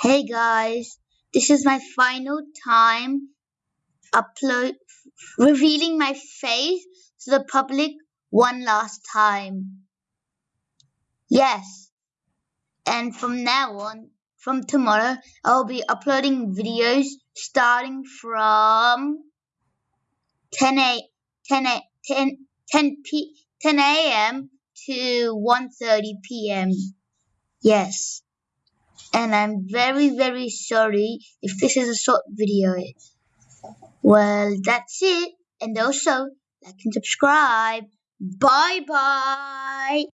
Hey guys, this is my final time upload revealing my face to the public one last time. Yes. And from now on, from tomorrow, I'll be uploading videos starting from 10 a 10 a 10 10 p 10 a.m. to 1:30 p.m. Yes and I'm very very sorry if this is a short video. Well, that's it, and also like and subscribe. Bye bye.